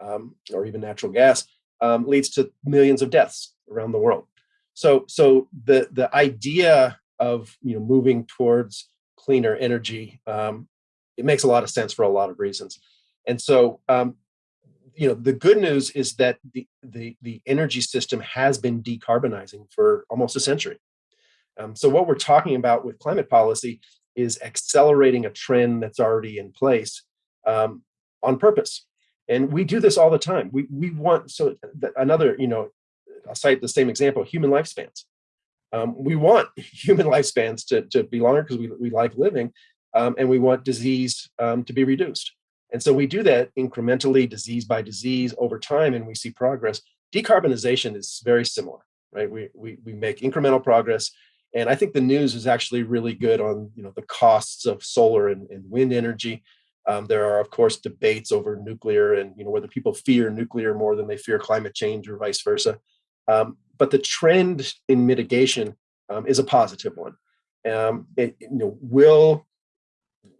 um, or even natural gas, um, leads to millions of deaths around the world. So, so the the idea of you know moving towards cleaner energy, um, it makes a lot of sense for a lot of reasons. And so, um, you know, the good news is that the the the energy system has been decarbonizing for almost a century. Um, so, what we're talking about with climate policy is accelerating a trend that's already in place um, on purpose. And we do this all the time. We we want so another you know I'll cite the same example: human lifespans. Um, we want human lifespans to to be longer because we we like living, um, and we want disease um, to be reduced. And so we do that incrementally, disease by disease, over time, and we see progress. Decarbonization is very similar, right? We we we make incremental progress. And I think the news is actually really good on you know the costs of solar and, and wind energy. Um, there are, of course, debates over nuclear and you know whether people fear nuclear more than they fear climate change or vice versa. Um, but the trend in mitigation um, is a positive one. Um, it, you know, will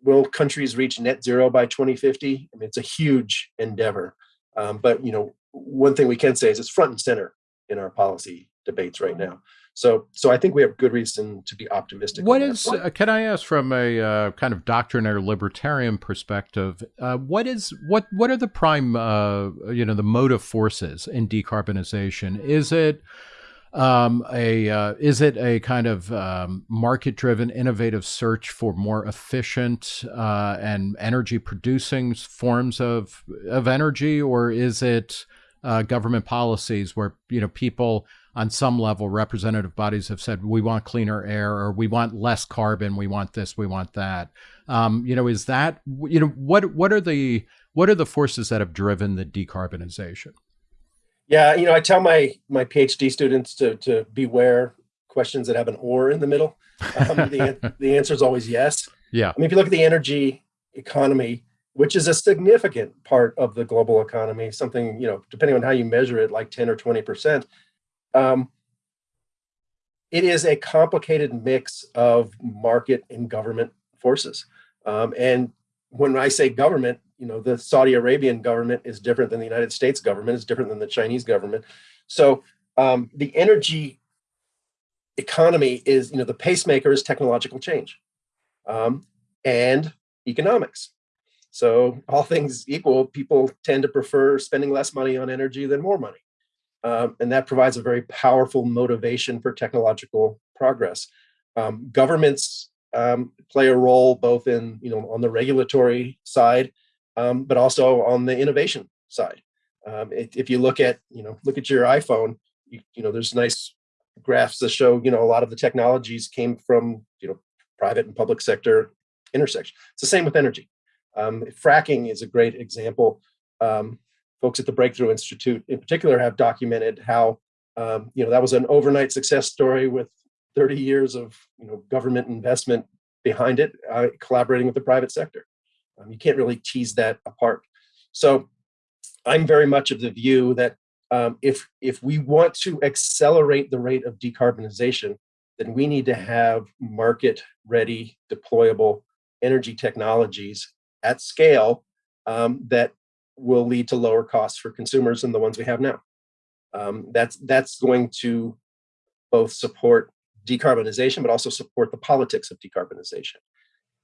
will countries reach net zero by 2050? I mean, it's a huge endeavor. Um, but you know, one thing we can say is it's front and center in our policy debates right now. So, so I think we have good reason to be optimistic. What is? Uh, can I ask from a uh, kind of doctrinaire libertarian perspective? Uh, what is what? What are the prime, uh, you know, the motive forces in decarbonization? Is it um, a uh, is it a kind of um, market driven, innovative search for more efficient uh, and energy producing forms of of energy, or is it government policies where you know people on some level, representative bodies have said we want cleaner air or we want less carbon, we want this, we want that. Um, you know, is that you know what what are the what are the forces that have driven the decarbonization? Yeah, you know, I tell my my PhD students to to beware questions that have an or in the middle. Um, the the answer is always yes. Yeah. I mean, if you look at the energy economy, which is a significant part of the global economy, something you know, depending on how you measure it, like ten or twenty percent um, it is a complicated mix of market and government forces. Um, and when I say government, you know, the Saudi Arabian government is different than the United States government, is different than the Chinese government. So um, the energy economy is, you know, the pacemaker is technological change um, and economics. So all things equal, people tend to prefer spending less money on energy than more money. Um, and that provides a very powerful motivation for technological progress. Um, governments um, play a role both in, you know, on the regulatory side, um, but also on the innovation side. Um, if, if, you look at, you know, look at your iPhone, you, you know, there's nice graphs that show, you know, a lot of the technologies came from, you know, private and public sector intersection. It's the same with energy. Um, fracking is a great example. Um, folks at the Breakthrough Institute in particular have documented how um, you know that was an overnight success story with 30 years of you know government investment behind it, uh, collaborating with the private sector. Um, you can't really tease that apart. So I'm very much of the view that um, if if we want to accelerate the rate of decarbonization, then we need to have market-ready, deployable energy technologies at scale um, that will lead to lower costs for consumers than the ones we have now. Um, that's that's going to both support decarbonization, but also support the politics of decarbonization.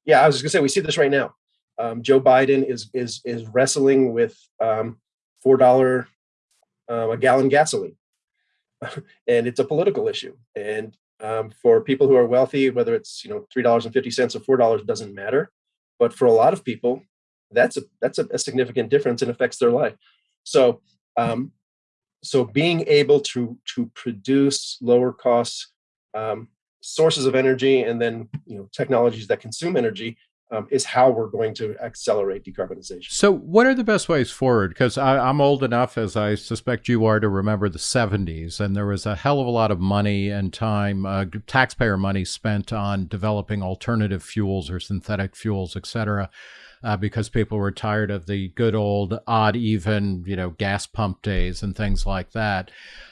Yeah, I was just gonna say we see this right now. Um, Joe Biden is is is wrestling with um, four dollar uh, a gallon gasoline, and it's a political issue. And um, for people who are wealthy, whether it's you know three dollars and fifty cents or four dollars doesn't matter. But for a lot of people, that's a that's a, a significant difference and affects their life. So um, so being able to to produce lower cost um, sources of energy and then you know technologies that consume energy um, is how we're going to accelerate decarbonization. So, what are the best ways forward? Because I'm old enough, as I suspect you are, to remember the 70s, and there was a hell of a lot of money and time, uh, taxpayer money spent on developing alternative fuels or synthetic fuels, et cetera uh, because people were tired of the good old odd even, you know, gas pump days and things like that.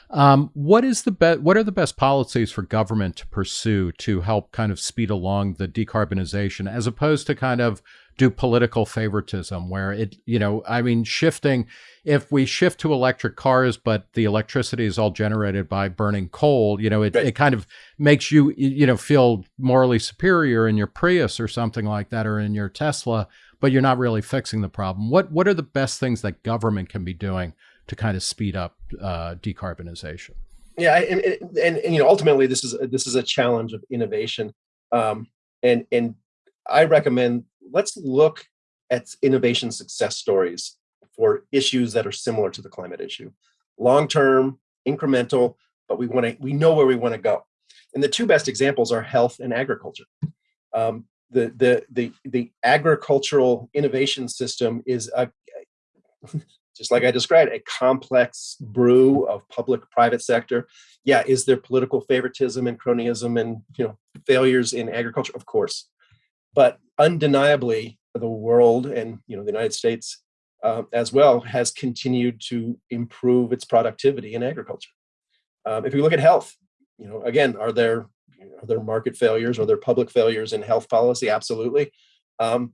Um, what is the be- What are the best policies for government to pursue to help kind of speed along the decarbonization, as opposed to kind of do political favoritism where it, you know, I mean, shifting, if we shift to electric cars, but the electricity is all generated by burning coal, you know, it, right. it kind of makes you, you know, feel morally superior in your Prius or something like that, or in your Tesla, but you're not really fixing the problem. What, what are the best things that government can be doing to kind of speed up uh, decarbonization? Yeah, and, and, and, you know, ultimately, this is this is a challenge of innovation, um, and and I recommend let's look at innovation success stories for issues that are similar to the climate issue, long term, incremental, but we want to we know where we want to go, and the two best examples are health and agriculture. Um, the the the the agricultural innovation system is a just like I described, a complex brew of public private sector. Yeah, is there political favoritism and cronyism and you know failures in agriculture? Of course, but undeniably, the world and you know the United States uh, as well has continued to improve its productivity in agriculture. Um, if you look at health, you know, again, are there are there market failures? Are there public failures in health policy? Absolutely. Um,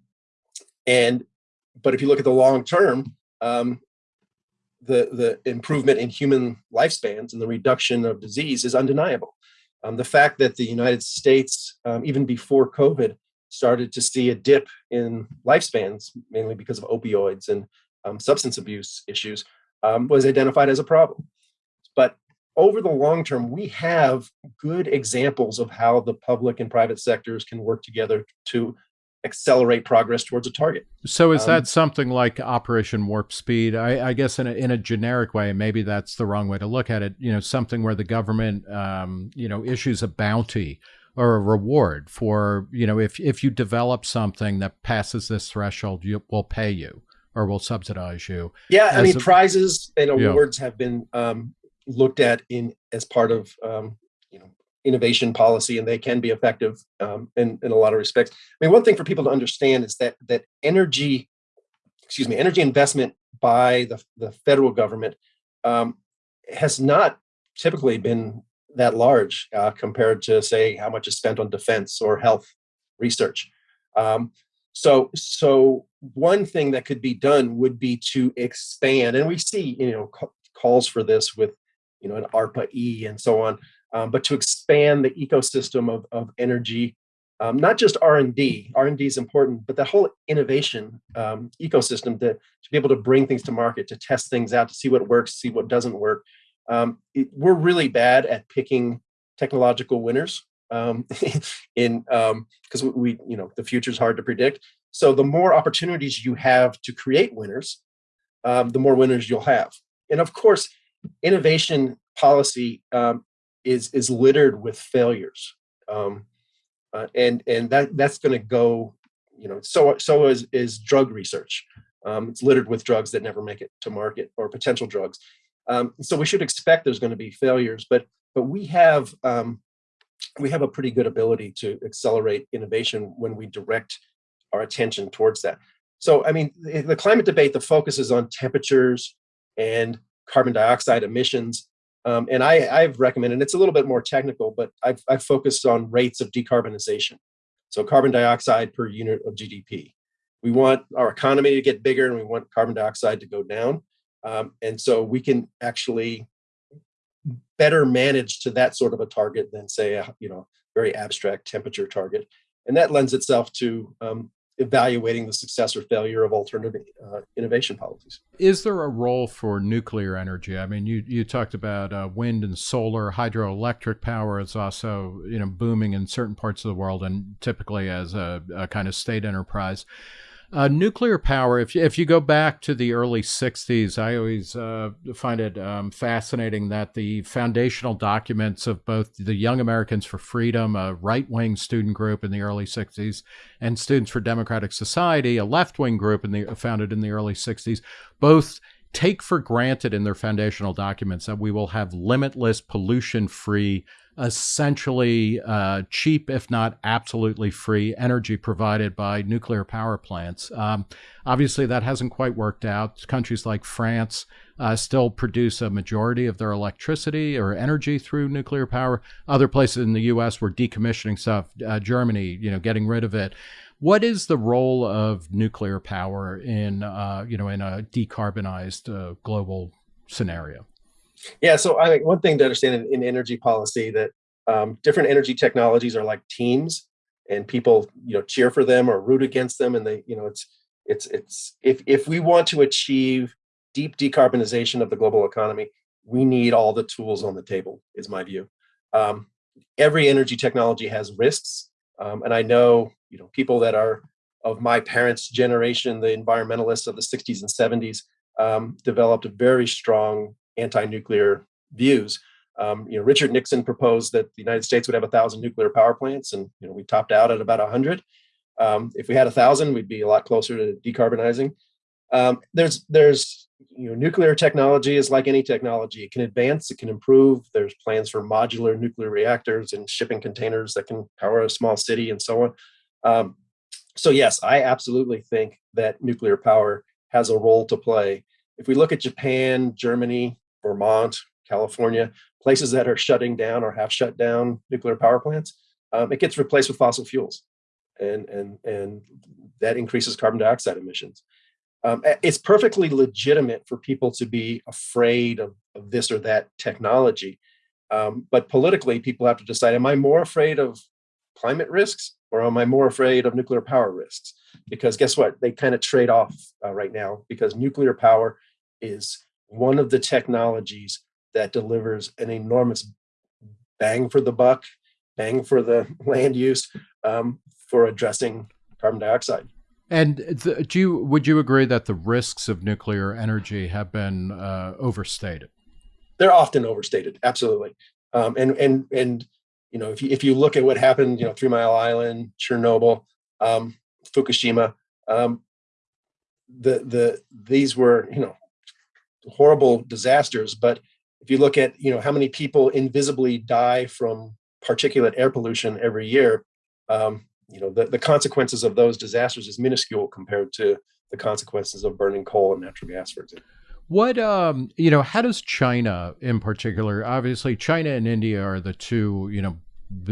and but if you look at the long term, um, the, the improvement in human lifespans and the reduction of disease is undeniable. Um, the fact that the United States, um, even before COVID, started to see a dip in lifespans, mainly because of opioids and um, substance abuse issues, um, was identified as a problem. But over the long term, we have good examples of how the public and private sectors can work together to accelerate progress towards a target. So is um, that something like Operation Warp Speed? I, I, guess in a, in a generic way, maybe that's the wrong way to look at it. You know, something where the government, um, you know, issues a bounty or a reward for, you know, if if you develop something that passes this threshold, you will pay you or will subsidize you. Yeah, I mean, a, prizes and awards have been um, looked at in as part of um, innovation policy and they can be effective um, in, in a lot of respects. I mean, one thing for people to understand is that that energy, excuse me, energy investment by the, the federal government um, has not typically been that large uh, compared to say how much is spent on defense or health research. Um, so, so one thing that could be done would be to expand, and we see you know calls for this with you know an ARPA E and so on um, but to expand the ecosystem of, of energy, um, not just R&D, R&D is important, but the whole innovation um, ecosystem to, to be able to bring things to market, to test things out, to see what works, see what doesn't work. Um, it, we're really bad at picking technological winners um, in because um, we, you know, the future is hard to predict. So the more opportunities you have to create winners, the more winners you'll have. And of course, innovation policy um, is is littered with failures, um, uh, and and that that's going to go. You know, so so is is drug research. Um, it's littered with drugs that never make it to market or potential drugs. Um, so we should expect there's going to be failures, but but we have um, we have a pretty good ability to accelerate innovation when we direct our attention towards that. So I mean, the climate debate, the focus is on temperatures and carbon dioxide emissions. Um, and I, have recommended, it's a little bit more technical, but I've, I've focused on rates of decarbonization. So carbon dioxide per unit of GDP. We want our economy to get bigger and we want carbon dioxide to go down. Um, and so we can actually better manage to that sort of a target than say, a, you know, very abstract temperature target. And that lends itself to um, evaluating the success or failure of alternative uh, innovation policies. Is there a role for nuclear energy? I mean, you, you talked about uh, wind and solar, hydroelectric power is also you know booming in certain parts of the world and typically as a, a kind of state enterprise. Uh, nuclear power, if you, if you go back to the early 60s, I always uh, find it um, fascinating that the foundational documents of both the Young Americans for Freedom, a right wing student group in the early 60s, and Students for Democratic Society, a left wing group in the, founded in the early 60s, both take for granted in their foundational documents that we will have limitless pollution free essentially uh, cheap, if not absolutely free, energy provided by nuclear power plants. Um, obviously, that hasn't quite worked out. Countries like France uh, still produce a majority of their electricity or energy through nuclear power. Other places in the U.S. were decommissioning stuff. Uh, Germany, you know, getting rid of it. What is the role of nuclear power in, uh, you know, in a decarbonized uh, global scenario? Yeah, so I think one thing to understand in, in energy policy that um, different energy technologies are like teams, and people you know cheer for them or root against them, and they you know it's it's it's if if we want to achieve deep decarbonization of the global economy, we need all the tools on the table. Is my view. Um, every energy technology has risks, um, and I know you know people that are of my parents' generation, the environmentalists of the 60s and 70s, um, developed very strong anti-nuclear views. Um, you know, Richard Nixon proposed that the United States would have a thousand nuclear power plants, and you know, we topped out at about a hundred. Um, if we had a thousand, we'd be a lot closer to decarbonizing. Um, there's there's you know, nuclear technology is like any technology. It can advance, it can improve. There's plans for modular nuclear reactors and shipping containers that can power a small city and so on. Um, so yes, I absolutely think that nuclear power has a role to play. If we look at Japan, Germany, Vermont, California, places that are shutting down or have shut down nuclear power plants, um, it gets replaced with fossil fuels. And, and, and that increases carbon dioxide emissions. Um, it's perfectly legitimate for people to be afraid of, of this or that technology. Um, but politically, people have to decide, am I more afraid of climate risks or am I more afraid of nuclear power risks? Because guess what? They kind of trade off uh, right now because nuclear power is one of the technologies that delivers an enormous bang for the buck, bang for the land use um, for addressing carbon dioxide. And the, do you would you agree that the risks of nuclear energy have been uh, overstated? They're often overstated, absolutely. Um, and and and you know if you if you look at what happened, you know Three Mile Island, Chernobyl, um, Fukushima, um, the the these were you know horrible disasters. But if you look at you know how many people invisibly die from particulate air pollution every year, um, you know the, the consequences of those disasters is minuscule compared to the consequences of burning coal and natural gas, for example. What um you know how does China in particular obviously China and India are the two you know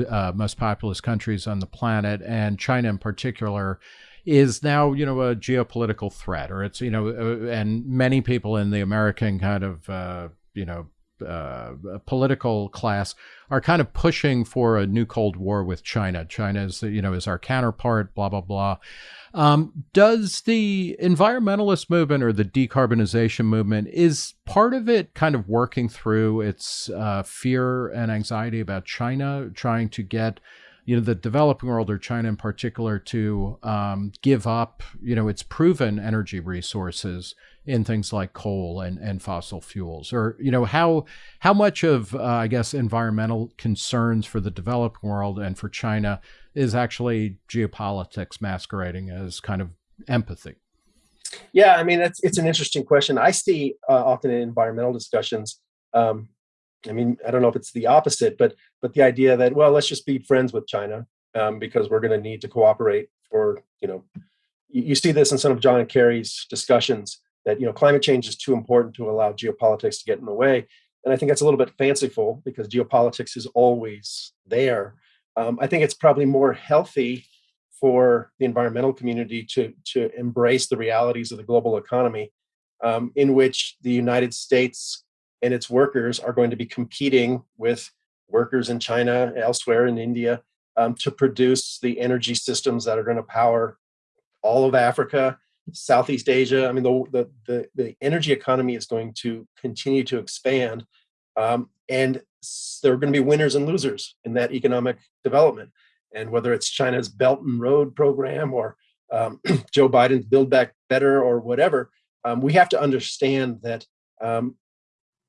uh, most populous countries on the planet and China in particular is now you know a geopolitical threat or it's you know uh, and many people in the American kind of uh, you know uh, political class are kind of pushing for a new Cold War with China. China is, you know, is our counterpart. Blah blah blah. Um, does the environmentalist movement or the decarbonization movement is part of it kind of working through its uh, fear and anxiety about China, trying to get you know the developing world or China in particular to um, give up you know its proven energy resources in things like coal and, and fossil fuels or you know how how much of uh, I guess environmental concerns for the developing world and for China is actually geopolitics masquerading as kind of empathy. Yeah, I mean it's it's an interesting question. I see uh, often in environmental discussions um, I mean, I don't know if it's the opposite, but but the idea that well, let's just be friends with China um, because we're going to need to cooperate for you know, you, you, see this in some of John Kerry's discussions that you know climate change is too important to allow geopolitics to get in the way, and I think that's a little bit fanciful because geopolitics is always there. Um, I think it's probably more healthy for the environmental community to to embrace the realities of the global economy, um, in which the United States and its workers are going to be competing with workers in China, elsewhere in India, um, to produce the energy systems that are going to power all of Africa, Southeast Asia. I mean, the, the, the, energy economy is going to continue to expand. Um, and there are going to be winners and losers in that economic development. And whether it's China's Belt and Road program or um, Joe Biden's Build Back Better or whatever, um, we have to understand that um,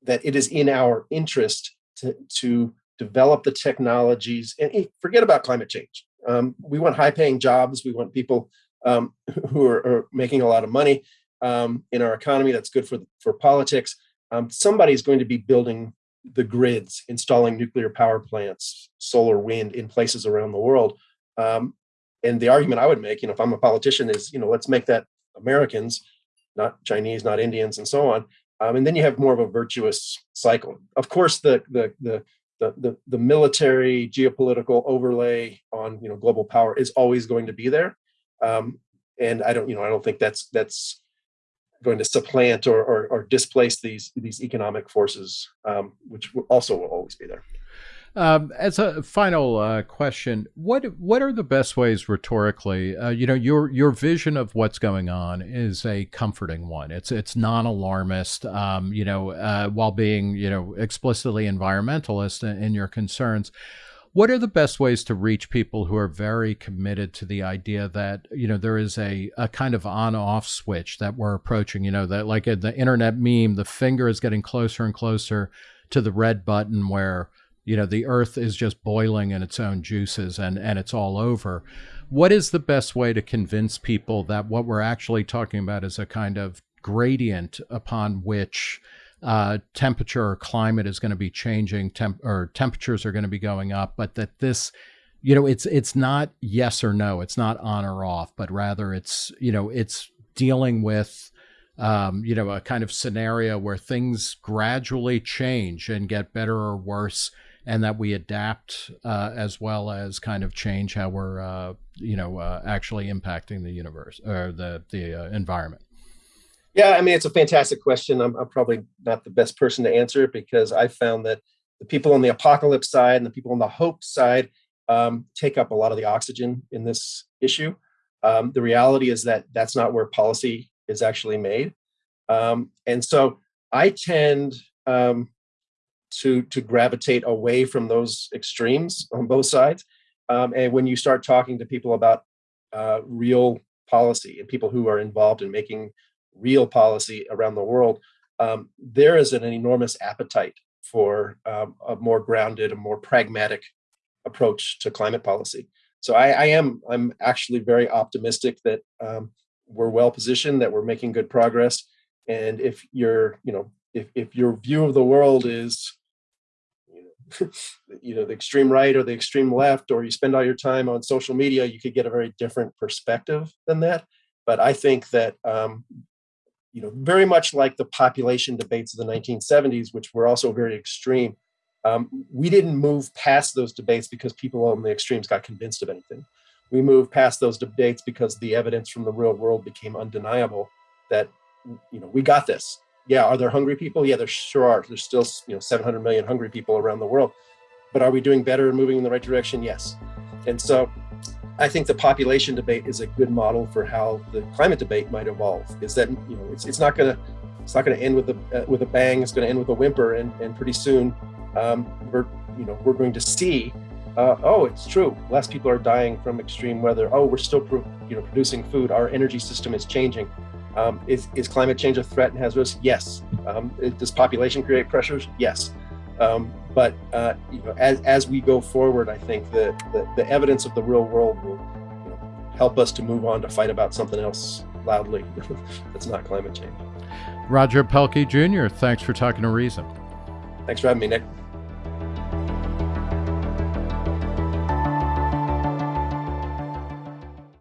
that it is in our interest to, to develop the technologies and forget about climate change. Um, we want high paying jobs. We want people um, who are, are, making a lot of money um, in our economy. That's good for, for politics. Um, somebody's going to be building the grids, installing nuclear power plants, solar, wind in places around the world. Um, and the argument I would make, you know, if I'm a politician is, you know, let's make that Americans, not Chinese, not Indians and so on, um, and then you have more of a virtuous cycle. Of course, the, the, the, the, the, the military geopolitical overlay on you know, global power is always going to be there. Um, and I don't, you know, I don't think that's that's going to supplant or, or, or displace these these economic forces, um, which also will always be there. Um, as a final uh, question, what what are the best ways rhetorically? Uh, you know, your your vision of what's going on is a comforting one. It's it's non alarmist. Um, you know, uh, while being you know explicitly environmentalist in, in your concerns. What are the best ways to reach people who are very committed to the idea that you know there is a, a kind of on off switch that we're approaching? You know that like the internet meme, the finger is getting closer and closer to the red button where you know the earth is just boiling in its own juices and and it's all over. What is the best way to convince people that what we're actually talking about is a kind of gradient upon which uh, temperature or climate is going to be changing temp- or temperatures are going to be going up but that this you know it's it's not yes or no it's not on or off but rather it's you know it's dealing with um, you know a kind of scenario where things gradually change and get better or worse and that we adapt uh, as well as kind of change how we're uh, you know uh, actually impacting the universe or the the uh, environment. Yeah i mean it's a fantastic question. I'm, I'm, probably not the best person to answer it because i found that the people on the apocalypse side and the people on the hope side um, take up a lot of the oxygen in this issue. Um, the reality is that that's not where policy is actually made. Um, and so i tend um, to to gravitate away from those extremes on both sides. Um, and when you start talking to people about uh, real policy and people who are involved in making real policy around the world, um, there is an enormous appetite for um, a more grounded, a more pragmatic approach to climate policy. So I, I am I'm actually very optimistic that um, we're well positioned, that we're making good progress. And if you're, you know, if, if your view of the world is you know the extreme right or the extreme left or you spend all your time on social media you could get a very different perspective than that. But i think that um, you know very much like the population debates of the 1970s which were also very extreme um, we didn't move past those debates because people on the extremes got convinced of anything. We moved past those debates because the evidence from the real world became undeniable that you know we got this yeah, are there hungry people? Yeah, there sure are. There's still you know 700 million hungry people around the world. But are we doing better and moving in the right direction? Yes. And so I think the population debate is a good model for how the climate debate might evolve. Is that you know it's, it's not going to it's not going to end with a uh, with a bang. It's going to end with a whimper, and and pretty soon um, we're you know we're going to see. Uh, oh, it's true. Less people are dying from extreme weather. Oh, we're still you know producing food. Our energy system is changing. Um, is, is, climate change a threat and has risks? Yes. Um, does population create pressures? Yes. Um, but uh, you know, as, as we go forward, I think the, the, the evidence of the real world will you know, help us to move on to fight about something else loudly that's not climate change. Roger Pielke Jr., thanks for talking to Reason. Thanks for having me, Nick.